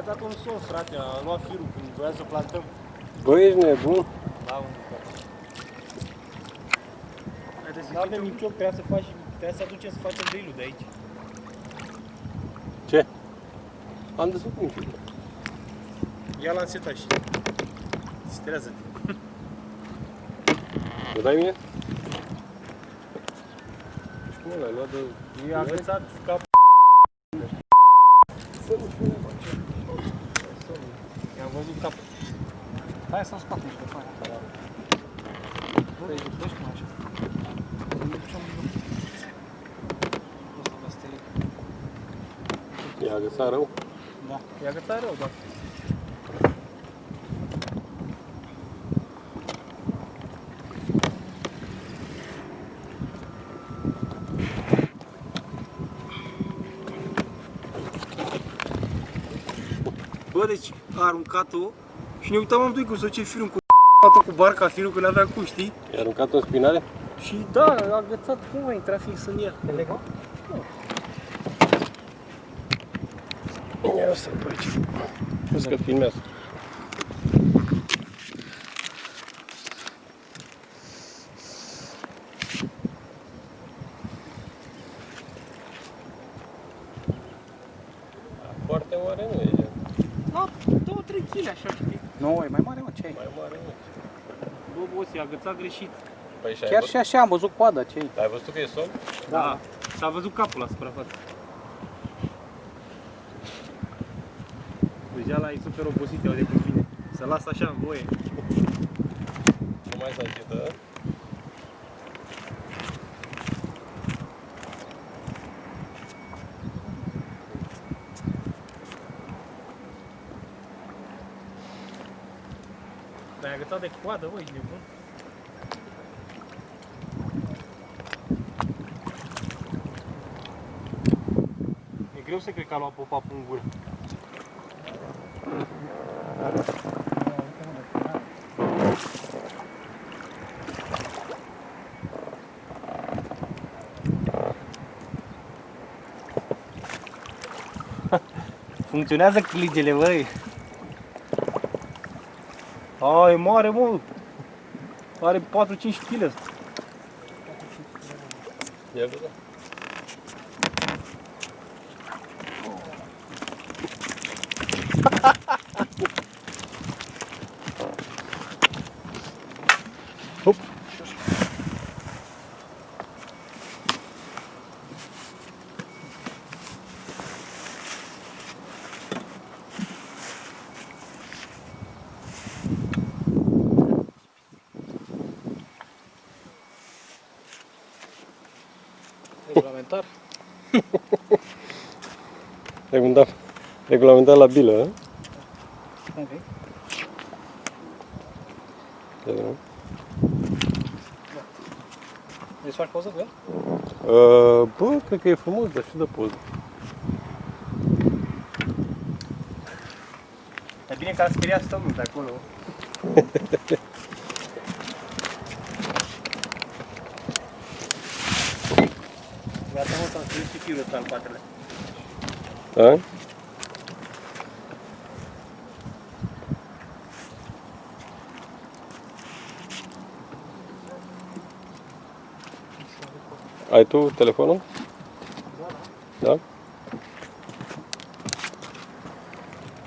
dat un somn, frate, a luat firul când voia să plantăm. Bă, ești nebun? Da, un Nu avem nicio, trebuia să faci, trebuia să aducem să facem drill de aici. Ce? Am desfăcut un pic. Ia l-am setat și distrează Mă dai mie? Și cum l-ai luat de... E agățat cap. I-a agățat rău? Da. E agățat rău, da. Bă, deci a aruncat-o și ne uitam amândoi cum să duce firul cu cu barca firul că n-avea cum, știi? I-a aruncat în spinare? Și da, a agățat, cum a intrat fix în ea? E legal? Ia să pe aici. Vezi că filmează. Foarte mare nu e, gen. Da, 2-3 kg așa, știi? Nu, e mai mare, mă, ce ai? mai mare nu. Bă, boss, i-a agățat greșit. Păi și ai, Chiar vă... și așa am văzut coada, ce ai? ai văzut că e somn? Da. S-a văzut capul la suprafață. Deja la e super obosit, iau de cum vine. Să las așa în voie. Nu mai să agită. Dar e agățat de coadă, bă, ești nebun. Greu să cred că a luat pop-up în gură. Funcționează cligele, băi. A, e mare, mă. Are 4-5 kg ăsta. Ia vedea. Regulamentar? Regulamentar, regulamentar la bilă, hă? Ok. Ia vedea. Vrei să faci poză cu el? Uh, Bă, cred că e frumos, dar și de poză. E bine că a speriat stămul de acolo. Gata, mă, s-am strâns și firul ăsta în patele. Da? Ai tu telefonul? Da?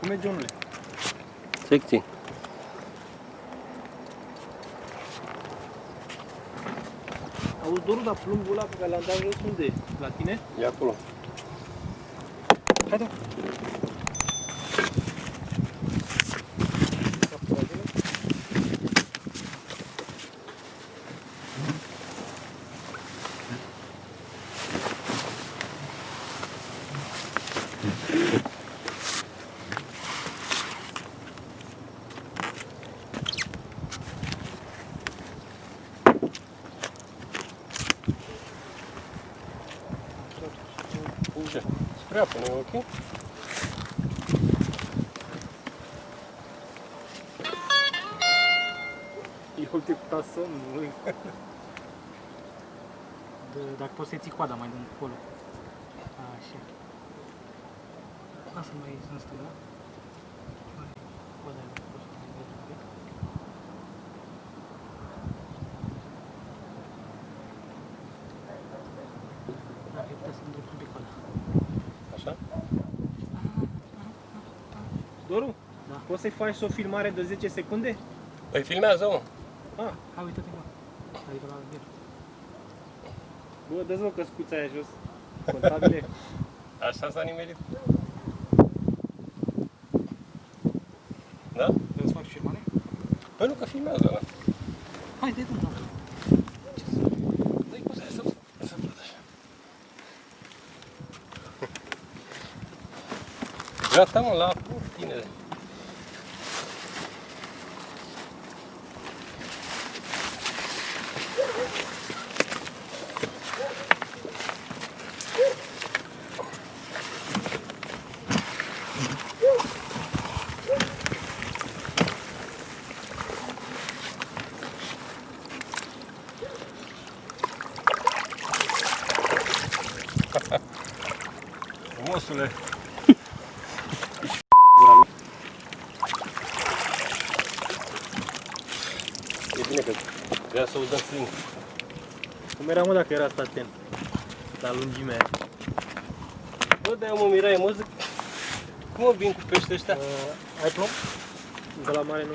Cum merge, omule? Secții. Auzi, Doru, dar plumbul ăla pe care l-am dat jos unde e? La tine? E acolo. Haide. Ce? Spre apă, nu e ok? Eu te putea somn, măi. De- Dacă poți să ții coada mai de încolo. Așa. Lasă mai în stânga. Poți să-i faci o filmare de 10 secunde? Păi filmează, mă. Ah, Hai, uite-te, mă. Adică la el. bă, dă-ți mă căscuța aia jos. Contabile. Așa s-a nimerit. Da? Vrei să faci filmare? Păi nu că filmează ăla. Hai, dă-i tu, da. Ce să... Dă-i poți să... Să văd așa. Gata, mă, la tine. E bine că vrea să o dăm singur. Cum era, mă, dacă era asta atent? La lungimea aia. Bă, de mă mirai, mă zic, cum mă vin cu pește ăștia? Uh, ai plomb? De la mare nu.